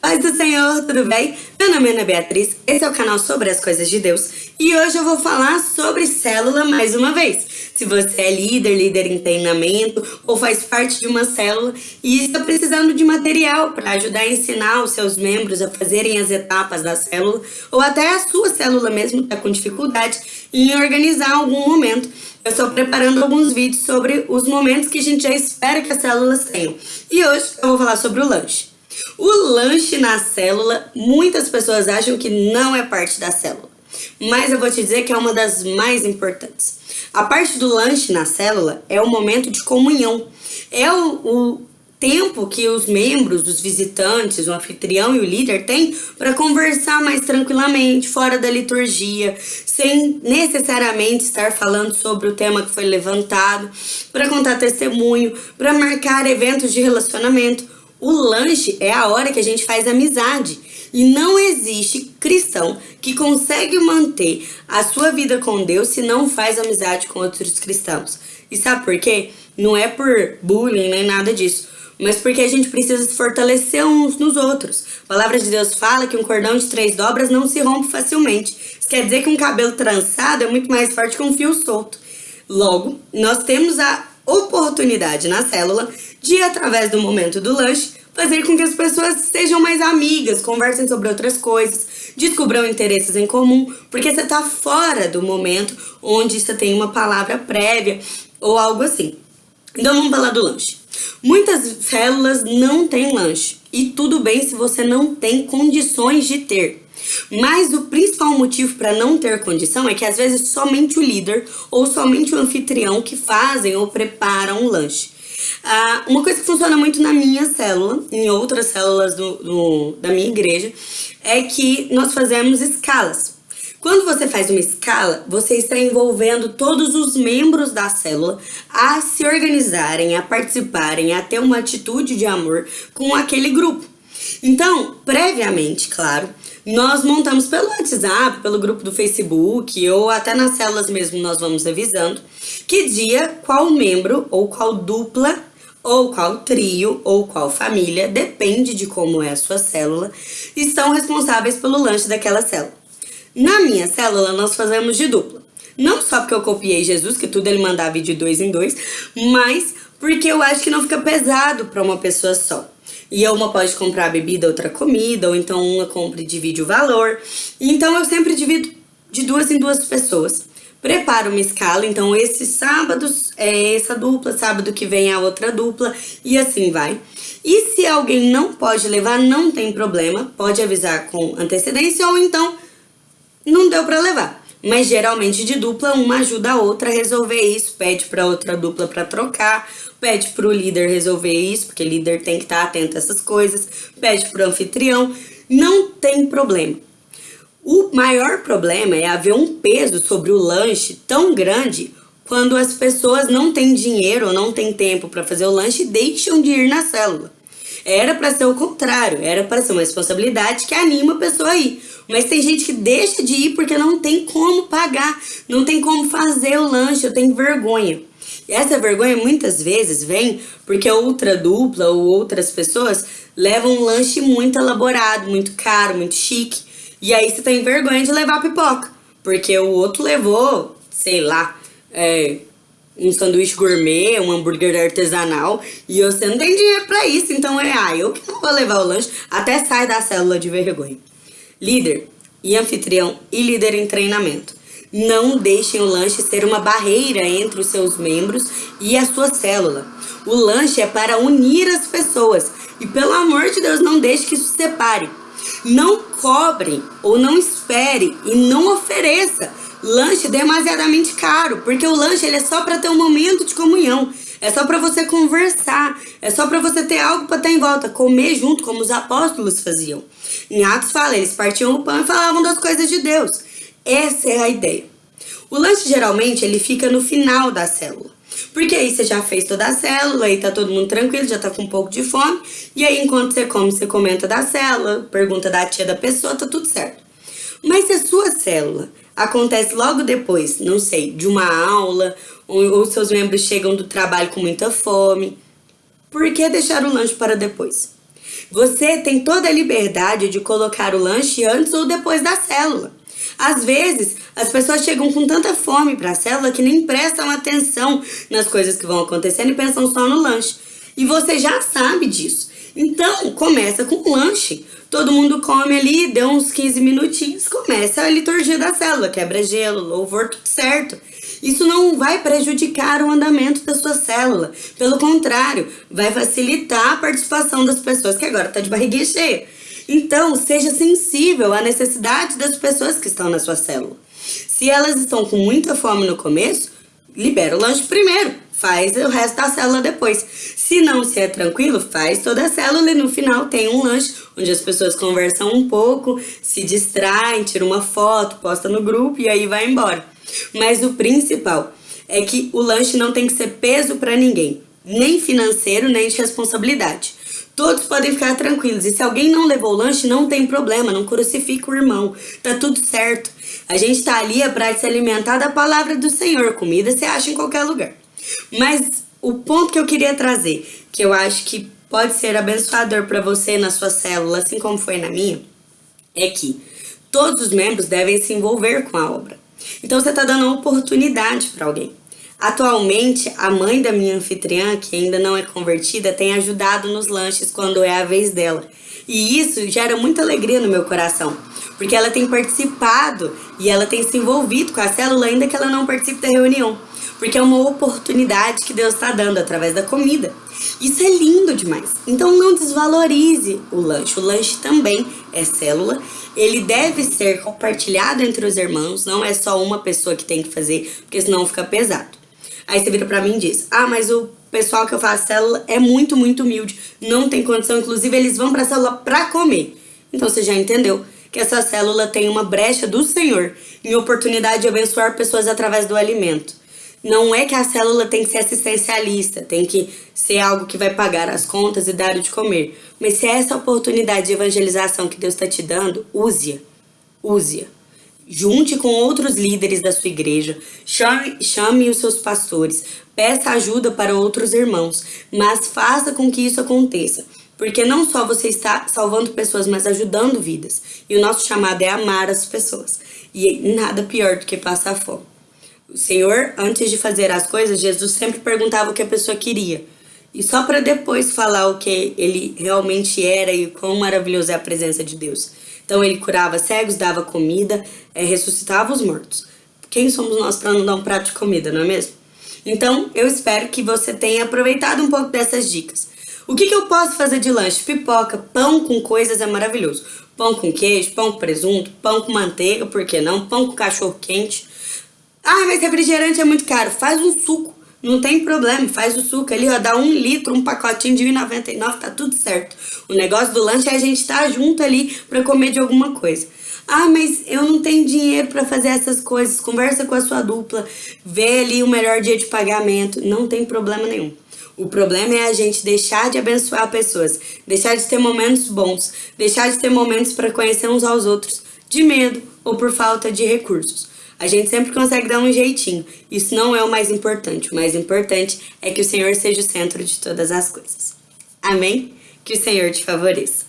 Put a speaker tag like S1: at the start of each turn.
S1: Paz do Senhor, tudo bem? Meu nome é Ana Beatriz, esse é o canal sobre as coisas de Deus e hoje eu vou falar sobre célula mais uma vez. Se você é líder, líder em treinamento ou faz parte de uma célula e está precisando de material para ajudar a ensinar os seus membros a fazerem as etapas da célula ou até a sua célula mesmo está com dificuldade em organizar algum momento, eu estou preparando alguns vídeos sobre os momentos que a gente já espera que as células tenham. E hoje eu vou falar sobre o lanche. O lanche na célula, muitas pessoas acham que não é parte da célula. Mas eu vou te dizer que é uma das mais importantes. A parte do lanche na célula é o momento de comunhão. É o, o tempo que os membros, os visitantes, o anfitrião e o líder têm para conversar mais tranquilamente, fora da liturgia, sem necessariamente estar falando sobre o tema que foi levantado, para contar testemunho, para marcar eventos de relacionamento. O lanche é a hora que a gente faz amizade. E não existe cristão que consegue manter a sua vida com Deus se não faz amizade com outros cristãos. E sabe por quê? Não é por bullying nem nada disso, mas porque a gente precisa se fortalecer uns nos outros. A palavra de Deus fala que um cordão de três dobras não se rompe facilmente. Isso quer dizer que um cabelo trançado é muito mais forte que um fio solto. Logo, nós temos a oportunidade na célula de, através do momento do lanche, fazer com que as pessoas sejam mais amigas, conversem sobre outras coisas, descubram interesses em comum, porque você está fora do momento onde você tem uma palavra prévia ou algo assim. Então vamos falar do lanche. Muitas células não têm lanche, e tudo bem se você não tem condições de ter. Mas o principal motivo para não ter condição é que às vezes somente o líder ou somente o anfitrião que fazem ou preparam o lanche. Ah, uma coisa que funciona muito na minha célula, em outras células do, do, da minha igreja, é que nós fazemos escalas. Quando você faz uma escala, você está envolvendo todos os membros da célula a se organizarem, a participarem, a ter uma atitude de amor com aquele grupo. Então, previamente, claro, nós montamos pelo WhatsApp, pelo grupo do Facebook ou até nas células mesmo nós vamos avisando que dia, qual membro ou qual dupla ou qual trio ou qual família, depende de como é a sua célula, estão responsáveis pelo lanche daquela célula. Na minha célula nós fazemos de dupla. Não só porque eu copiei Jesus, que tudo ele mandava de dois em dois, mas porque eu acho que não fica pesado para uma pessoa só. E uma pode comprar bebida, outra comida, ou então uma compra e divide o valor. Então eu sempre divido de duas em duas pessoas. Preparo uma escala, então esse sábado é essa dupla, sábado que vem a outra dupla e assim vai. E se alguém não pode levar, não tem problema, pode avisar com antecedência ou então não deu para levar. Mas geralmente de dupla, uma ajuda a outra a resolver isso, pede para outra dupla para trocar, pede para o líder resolver isso, porque líder tem que estar tá atento a essas coisas, pede para o anfitrião, não tem problema. O maior problema é haver um peso sobre o lanche tão grande quando as pessoas não têm dinheiro ou não têm tempo para fazer o lanche e deixam de ir na célula. Era para ser o contrário, era para ser uma responsabilidade que anima a pessoa a ir. Mas tem gente que deixa de ir porque não tem como pagar, não tem como fazer o lanche, eu tenho vergonha. E essa vergonha muitas vezes vem porque outra dupla ou outras pessoas levam um lanche muito elaborado, muito caro, muito chique. E aí você tem vergonha de levar pipoca, porque o outro levou, sei lá, é, um sanduíche gourmet, um hambúrguer artesanal, e você não tem dinheiro pra isso, então é, ah, eu que não vou levar o lanche, até sai da célula de vergonha. Líder e anfitrião e líder em treinamento. Não deixem o lanche ser uma barreira entre os seus membros e a sua célula. O lanche é para unir as pessoas, e pelo amor de Deus, não deixe que isso separe. Não cobre ou não espere e não ofereça lanche demasiadamente caro, porque o lanche ele é só para ter um momento de comunhão. É só para você conversar, é só para você ter algo para estar em volta, comer junto como os apóstolos faziam. Em Atos fala, eles partiam o pão e falavam das coisas de Deus. Essa é a ideia. O lanche geralmente ele fica no final da célula. Porque aí você já fez toda a célula, aí tá todo mundo tranquilo, já tá com um pouco de fome. E aí enquanto você come, você comenta da célula, pergunta da tia da pessoa, tá tudo certo. Mas se a sua célula acontece logo depois, não sei, de uma aula, ou, seus membros chegam do trabalho com muita fome. Por que deixar o lanche para depois? Você tem toda a liberdade de colocar o lanche antes ou depois da célula. Às vezes, as pessoas chegam com tanta fome para a célula que nem prestam atenção nas coisas que vão acontecendo e pensam só no lanche. E você já sabe disso. Então, começa com o lanche. Todo mundo come ali, deu uns 15 minutinhos, começa a liturgia da célula, quebra-gelo, louvor, tudo certo. Isso não vai prejudicar o andamento da sua célula. Pelo contrário, vai facilitar a participação das pessoas que agora está de barriguinha cheia. Então, seja sensível à necessidade das pessoas que estão na sua célula. Se elas estão com muita fome no começo, libera o lanche primeiro, faz o resto da célula depois. Se não, se é tranquilo, faz toda a célula e no final tem um lanche onde as pessoas conversam um pouco, se distraem, tiram uma foto, posta no grupo e aí vai embora. Mas o principal é que o lanche não tem que ser peso para ninguém, nem financeiro, nem de responsabilidade. Todos podem ficar tranquilos. E se alguém não levou o lanche, não tem problema, não crucifica o irmão. Tá tudo certo. A gente tá ali é para se alimentar da palavra do Senhor. Comida você acha em qualquer lugar. Mas o ponto que eu queria trazer, que eu acho que pode ser abençoador para você na sua célula, assim como foi na minha, é que todos os membros devem se envolver com a obra. Então você está dando uma oportunidade para alguém. Atualmente, a mãe da minha anfitriã, que ainda não é convertida, tem ajudado nos lanches quando é a vez dela. E isso gera muita alegria no meu coração, porque ela tem participado e ela tem se envolvido com a célula, ainda que ela não participe da reunião. Porque é uma oportunidade que Deus está dando através da comida. Isso é lindo demais. Então não desvalorize o lanche. O lanche também é célula. Ele deve ser compartilhado entre os irmãos. Não é só uma pessoa que tem que fazer, porque senão fica pesado. Aí você vira pra mim e diz, ah, mas o pessoal que eu faço célula é muito, muito humilde, não tem condição, inclusive eles vão pra célula pra comer. Então você já entendeu que essa célula tem uma brecha do Senhor em oportunidade de abençoar pessoas através do alimento. Não é que a célula tem que ser assistencialista, tem que ser algo que vai pagar as contas e dar o de comer. Mas se é essa oportunidade de evangelização que Deus está te dando, use-a. Use-a. Junte com outros líderes da sua igreja, chame, chame os seus pastores, peça ajuda para outros irmãos, mas faça com que isso aconteça. Porque não só você está salvando pessoas, mas ajudando vidas. E o nosso chamado é amar as pessoas. E nada pior do que passar fome. O Senhor, antes de fazer as coisas, Jesus sempre perguntava o que a pessoa queria. E só para depois falar o que ele realmente era e quão maravilhoso é a presença de Deus. Então ele curava cegos, dava comida, é, ressuscitava os mortos. Quem somos nós para não dar um prato de comida, não é mesmo? Então eu espero que você tenha aproveitado um pouco dessas dicas. O que, que eu posso fazer de lanche? Pipoca, pão com coisas é maravilhoso. Pão com queijo, pão com presunto, pão com manteiga, por que não? Pão com cachorro quente. Ah, mas refrigerante é muito caro. Faz um suco. Não tem problema, faz o suco ali, ó, dá um litro, um pacotinho de 1,99, tá tudo certo. O negócio do lanche é a gente estar tá junto ali para comer de alguma coisa. Ah, mas eu não tenho dinheiro para fazer essas coisas. Conversa com a sua dupla, vê ali o melhor dia de pagamento. Não tem problema nenhum. O problema é a gente deixar de abençoar pessoas, deixar de ter momentos bons, deixar de ter momentos para conhecer uns aos outros, de medo ou por falta de recursos. A gente sempre consegue dar um jeitinho. Isso não é o mais importante. O mais importante é que o Senhor seja o centro de todas as coisas. Amém? Que o Senhor te favoreça.